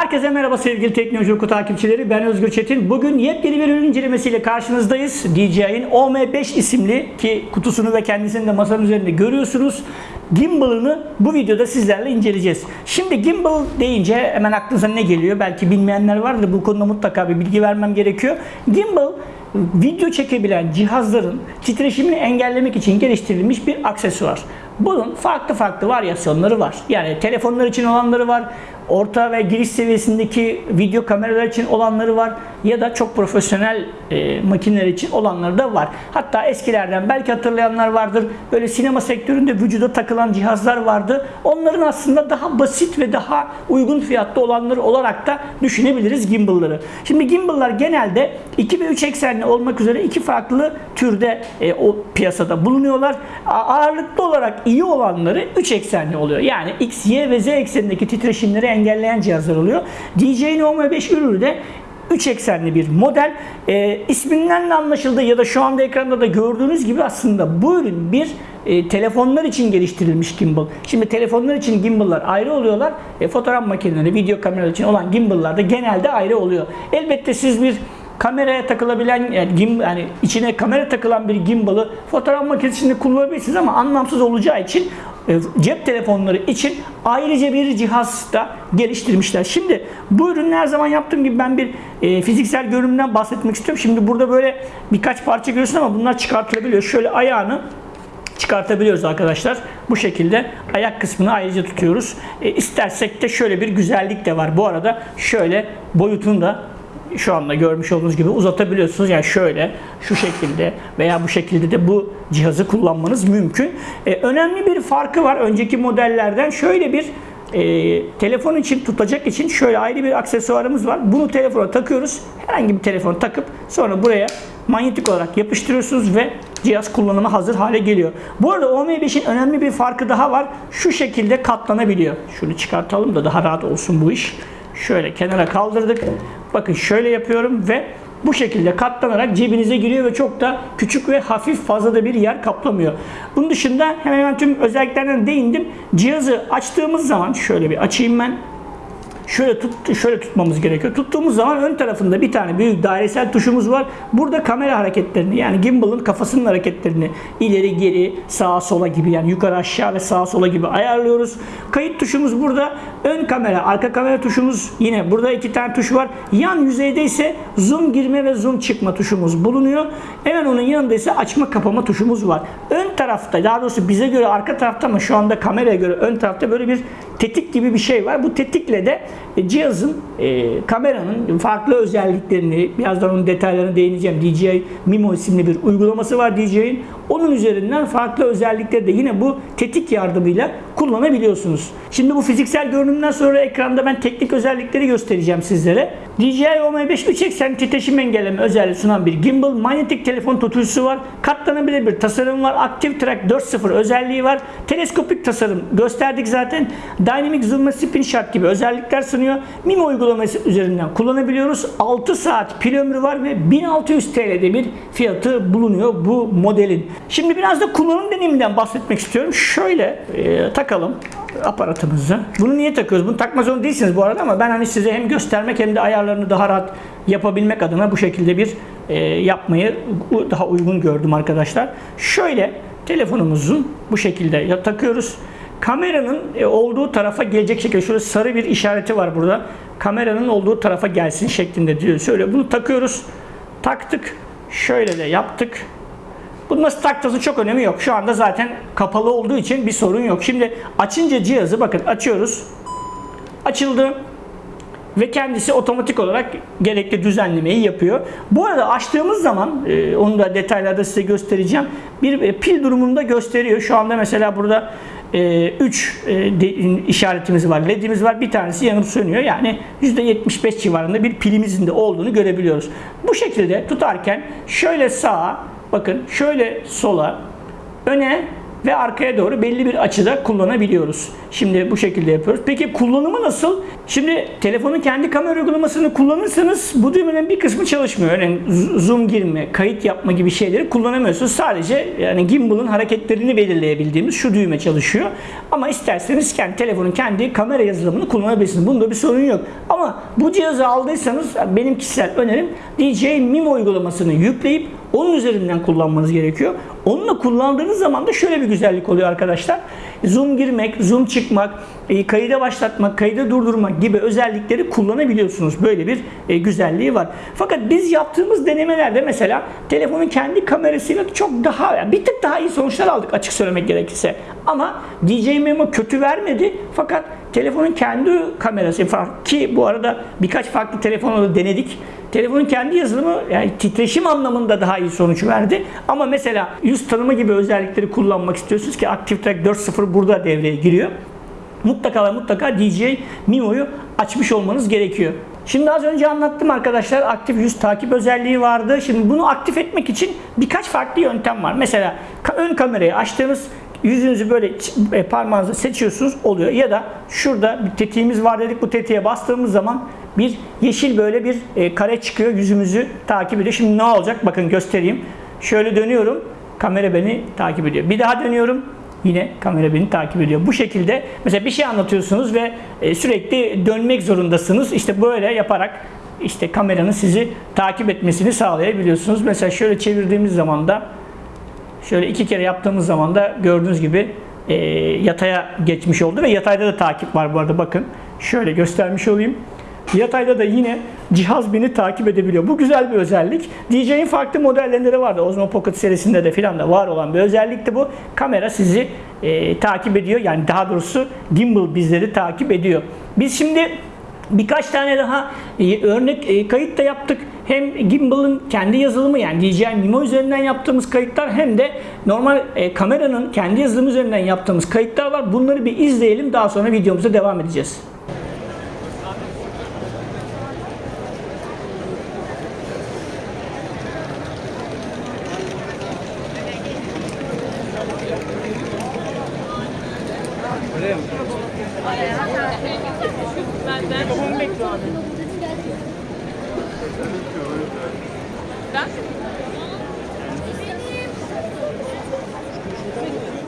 Herkese merhaba sevgili Teknoloji Oku takipçileri. Ben Özgür Çetin. Bugün yepyeni bir ürün incelemesiyle karşınızdayız. DJI'nin OM5 isimli ki kutusunu ve kendisini de masanın üzerinde görüyorsunuz. Gimbal'ını bu videoda sizlerle inceleyeceğiz. Şimdi gimbal deyince hemen aklınıza ne geliyor? Belki bilmeyenler vardır. Bu konuda mutlaka bir bilgi vermem gerekiyor. Gimbal video çekebilen cihazların titreşimini engellemek için geliştirilmiş bir aksesuar. Bunun farklı farklı varyasyonları var. Yani telefonlar için olanları var, orta ve giriş seviyesindeki video kameralar için olanları var ya da çok profesyonel e, makineler için olanları da var. Hatta eskilerden belki hatırlayanlar vardır. Böyle sinema sektöründe vücuda takılan cihazlar vardı. Onların aslında daha basit ve daha uygun fiyatlı olanları olarak da düşünebiliriz gimbal'ları. Şimdi gimbal'lar genelde 2 ve 3 eksenli olmak üzere iki farklı türde e, o piyasada bulunuyorlar. Ağırlıklı olarak iyi olanları 3 eksenli oluyor. Yani X, Y ve Z eksenindeki titreşimleri engelleyen cihazlar oluyor. DJI Neo 5 ürünü de 3 eksenli bir model. E, isminden de anlaşıldığı ya da şu anda ekranda da gördüğünüz gibi aslında bu ürün bir e, telefonlar için geliştirilmiş gimbal. Şimdi telefonlar için gimbal'lar ayrı oluyorlar. E, fotoğraf makineleri, video kameralar için olan gimbal'lar da genelde ayrı oluyor. Elbette siz bir kameraya takılabilen yani, gim, yani içine kamera takılan bir gimbal'ı fotoğraf makinesinde kullanabilirsiniz ama anlamsız olacağı için e, cep telefonları için ayrıca bir cihaz da geliştirmişler. Şimdi bu ürünü her zaman yaptığım gibi ben bir e, fiziksel görünümden bahsetmek istiyorum. Şimdi burada böyle birkaç parça görüyorsun ama bunlar çıkartılabiliyor. Şöyle ayağını çıkartabiliyoruz arkadaşlar. Bu şekilde ayak kısmını ayrıca tutuyoruz. E, istersek de şöyle bir güzellik de var. Bu arada şöyle boyutunu da şu anda görmüş olduğunuz gibi uzatabiliyorsunuz. Yani şöyle, şu şekilde veya bu şekilde de bu cihazı kullanmanız mümkün. E, önemli bir farkı var önceki modellerden. Şöyle bir e, telefon için tutacak için şöyle ayrı bir aksesuarımız var. Bunu telefona takıyoruz. Herhangi bir telefon takıp sonra buraya manyetik olarak yapıştırıyorsunuz ve cihaz kullanıma hazır hale geliyor. Bu arada OM5'in önemli bir farkı daha var. Şu şekilde katlanabiliyor. Şunu çıkartalım da daha rahat olsun bu iş. Şöyle kenara kaldırdık. Bakın şöyle yapıyorum ve bu şekilde katlanarak cebinize giriyor ve çok da küçük ve hafif fazla da bir yer kaplamıyor. Bunun dışında hemen hemen tüm özelliklerden değindim. Cihazı açtığımız zaman şöyle bir açayım ben şöyle tut şöyle tutmamız gerekiyor. Tuttuğumuz zaman ön tarafında bir tane büyük dairesel tuşumuz var. Burada kamera hareketlerini yani gimbal'ın kafasının hareketlerini ileri geri sağa sola gibi yani yukarı aşağı ve sağa sola gibi ayarlıyoruz. Kayıt tuşumuz burada. Ön kamera, arka kamera tuşumuz yine burada iki tane tuş var. Yan yüzeyde ise zoom girme ve zoom çıkma tuşumuz bulunuyor. Hemen onun yanında ise açma kapama tuşumuz var. Ön tarafta daha doğrusu bize göre arka tarafta ama şu anda kameraya göre ön tarafta böyle bir tetik gibi bir şey var. Bu tetikle de cihazın e, kameranın farklı özelliklerini birazdan onun detaylarına değineceğim. DJI Mimo isimli bir uygulaması var DJI'nin. Onun üzerinden farklı özellikleri de yine bu tetik yardımıyla kullanabiliyorsunuz. Şimdi bu fiziksel görünümden sonra ekranda ben teknik özellikleri göstereceğim sizlere. DJI OM5 3 eksen titreşim engelleme özelliği sunan bir gimbal, manyetik telefon tutucusu var, katlanabilir bir tasarım var, Active Track 4.0 özelliği var, teleskopik tasarım gösterdik zaten, Dynamic Zoom ve Spin Shot gibi özellikler sunuyor. Mimo uygulaması üzerinden kullanabiliyoruz. 6 saat pil ömrü var ve 1600 TL'de bir fiyatı bulunuyor bu modelin. Şimdi biraz da kullanım deneyiminden bahsetmek istiyorum. Şöyle e, takalım aparatımızı. Bunu niye takıyoruz? Bunu takma zorunda değilsiniz bu arada ama ben hani size hem göstermek hem de ayarlarını daha rahat yapabilmek adına bu şekilde bir e, yapmayı daha uygun gördüm arkadaşlar. Şöyle telefonumuzun bu şekilde takıyoruz. Kameranın e, olduğu tarafa gelecek şekilde şöyle sarı bir işareti var burada. Kameranın olduğu tarafa gelsin şeklinde diyor. Şöyle bunu takıyoruz. Taktık. Şöyle de yaptık. Bunun nasıl taktığınızın çok önemi yok. Şu anda zaten kapalı olduğu için bir sorun yok. Şimdi açınca cihazı bakın açıyoruz. Açıldı ve kendisi otomatik olarak gerekli düzenlemeyi yapıyor. Bu arada açtığımız zaman e, onu da detaylarda size göstereceğim. Bir e, pil durumunda gösteriyor. Şu anda mesela burada 3 işaretimiz var, ledimiz var. Bir tanesi yanıp sönüyor. Yani %75 civarında bir pilimizin de olduğunu görebiliyoruz. Bu şekilde tutarken şöyle sağa, bakın şöyle sola, öne ve arkaya doğru belli bir açıda kullanabiliyoruz. Şimdi bu şekilde yapıyoruz. Peki kullanımı nasıl? Şimdi telefonun kendi kamera uygulamasını kullanırsanız bu düğmelerin bir kısmı çalışmıyor. Yani zoom girme, kayıt yapma gibi şeyleri kullanamıyorsunuz. Sadece yani gimbal'ın hareketlerini belirleyebildiğimiz şu düğme çalışıyor. Ama isterseniz kendi telefonun kendi kamera yazılımını kullanabilirsiniz. Bunda bir sorun yok. Ama bu cihazı aldıysanız benim kişisel önerim DJI Mimo uygulamasını yükleyip onun üzerinden kullanmanız gerekiyor. Onunla kullandığınız zaman da şöyle bir güzellik oluyor arkadaşlar. Zoom girmek, zoom çıkmak, e, kayıda başlatmak, kayıda durdurmak gibi özellikleri kullanabiliyorsunuz. Böyle bir e, güzelliği var. Fakat biz yaptığımız denemelerde mesela telefonun kendi kamerasıyla çok daha, bir tık daha iyi sonuçlar aldık açık söylemek gerekirse. Ama DJI Memo kötü vermedi fakat telefonun kendi kamerası ki bu arada birkaç farklı telefonla da denedik. Telefonun kendi yazılımı yani titreşim anlamında daha iyi sonuç verdi. Ama mesela yüz tanıma gibi özellikleri kullanmak istiyorsunuz ki Active Track 4.0 burada devreye giriyor. Mutlaka ve mutlaka DJI Mimo'yu açmış olmanız gerekiyor. Şimdi az önce anlattım arkadaşlar aktif yüz takip özelliği vardı. Şimdi bunu aktif etmek için birkaç farklı yöntem var. Mesela ön kamerayı açtığınız yüzünüzü böyle e, parmağınızla seçiyorsunuz oluyor. Ya da şurada bir tetiğimiz var dedik bu tetiğe bastığımız zaman bir yeşil böyle bir e, kare çıkıyor yüzümüzü takip ediyor. Şimdi ne olacak bakın göstereyim. Şöyle dönüyorum kamera beni takip ediyor. Bir daha dönüyorum Yine kamera beni takip ediyor. Bu şekilde mesela bir şey anlatıyorsunuz ve e, sürekli dönmek zorundasınız. İşte böyle yaparak işte kameranın sizi takip etmesini sağlayabiliyorsunuz. Mesela şöyle çevirdiğimiz zaman da şöyle iki kere yaptığımız zaman da gördüğünüz gibi e, yataya geçmiş oldu ve yatayda da takip var bu arada bakın. Şöyle göstermiş olayım. Yatayda da yine cihaz beni takip edebiliyor. Bu güzel bir özellik. DJ'in farklı modellerinde de vardı. Osmo Pocket serisinde de filan da var olan bir özellikti bu. Kamera sizi e, takip ediyor. Yani daha doğrusu gimbal bizleri takip ediyor. Biz şimdi birkaç tane daha e, örnek e, kayıt da yaptık. Hem gimbal'ın kendi yazılımı yani DJI Mimo üzerinden yaptığımız kayıtlar hem de normal e, kameranın kendi yazılımı üzerinden yaptığımız kayıtlar var. Bunları bir izleyelim. Daha sonra videomuza devam edeceğiz. Şimdi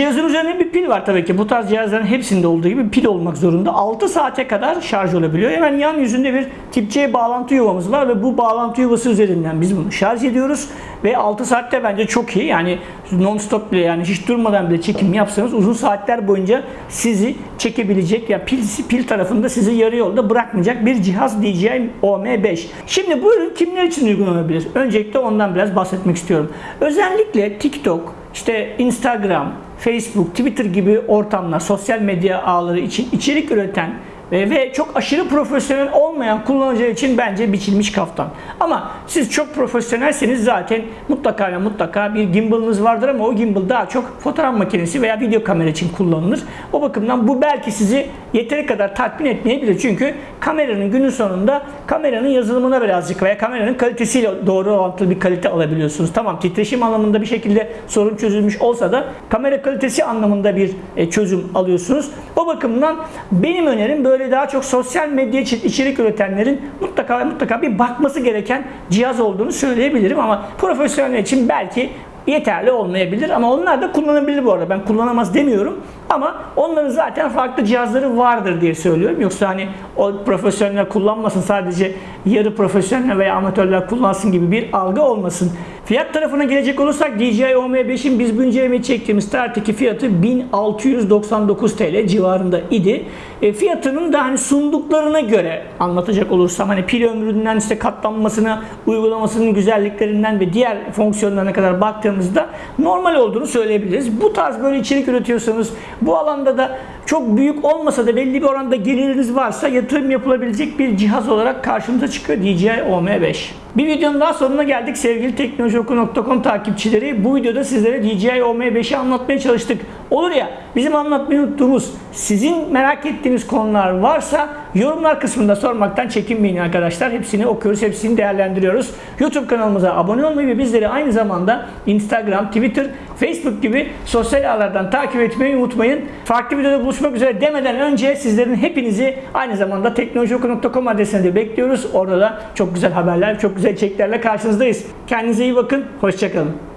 cihazın üzerinde bir pil var tabii ki. Bu tarz cihazların hepsinde olduğu gibi pil olmak zorunda. 6 saate kadar şarj olabiliyor. Hemen yan yüzünde bir tip C bağlantı yuvamız var ve bu bağlantı yuvası üzerinden biz bunu şarj ediyoruz. Ve 6 saatte bence çok iyi. Yani non stop bile yani hiç durmadan bile çekim yapsanız uzun saatler boyunca sizi çekebilecek ya pil, pil tarafında sizi yarı yolda bırakmayacak bir cihaz DJI OM5. Şimdi bu ürün kimler için uygulanabilir? Öncelikle ondan biraz bahsetmek istiyorum. Özellikle TikTok, işte Instagram, Facebook, Twitter gibi ortamlar, sosyal medya ağları için içerik üreten ve, ve çok aşırı profesyonel olmayan kullanıcılar için bence biçilmiş kaftan. Ama siz çok profesyonelseniz zaten mutlaka ve mutlaka bir gimbal'ınız vardır ama o gimbal daha çok fotoğraf makinesi veya video kamera için kullanılır. O bakımdan bu belki sizi yeteri kadar tatmin etmeyebilir. Çünkü kameranın günün sonunda kameranın yazılımına birazcık veya kameranın kalitesiyle doğru orantılı bir kalite alabiliyorsunuz. Tamam titreşim anlamında bir şekilde sorun çözülmüş olsa da kamera kalitesi anlamında bir e, çözüm alıyorsunuz. O bakımdan benim önerim böyle daha çok sosyal medya için içerik üretenlerin mutlaka mutlaka bir bakması gereken cihaz olduğunu söyleyebilirim ama profesyonel için belki yeterli olmayabilir ama onlar da kullanabilir bu arada. Ben kullanamaz demiyorum ama onların zaten farklı cihazları vardır diye söylüyorum. Yoksa hani o profesyoneller kullanmasın sadece yarı profesyonel veya amatörler kullansın gibi bir algı olmasın. Fiyat tarafına gelecek olursak DJI OM5'in biz bu incelemeyi çektiğimiz tarihteki fiyatı 1699 TL civarında idi. E, fiyatının da hani sunduklarına göre anlatacak olursam hani pil ömründen işte katlanmasına, uygulamasının güzelliklerinden ve diğer fonksiyonlarına kadar baktığımızda normal olduğunu söyleyebiliriz. Bu tarz böyle içerik üretiyorsanız Bu alanda da çok büyük olmasa da belli bir oranda geliriniz varsa yatırım yapılabilecek bir cihaz olarak karşımıza çıkıyor DJI OM5. Bir videonun daha sonuna geldik sevgili teknolojioku.com takipçileri. Bu videoda sizlere DJI OM5'i anlatmaya çalıştık. Olur ya bizim anlatmayı unuttuğumuz sizin merak ettiğiniz konular varsa yorumlar kısmında sormaktan çekinmeyin arkadaşlar. Hepsini okuyoruz, hepsini değerlendiriyoruz. YouTube kanalımıza abone olmayı ve bizleri aynı zamanda Instagram, Twitter, Facebook gibi sosyal ağlardan takip etmeyi unutmayın. Farklı videoda buluşmak üzere demeden önce sizlerin hepinizi aynı zamanda teknolojioku.com adresine de bekliyoruz. Orada da çok güzel haberler, çok güzel içeriklerle karşınızdayız. Kendinize iyi bakın, hoşçakalın.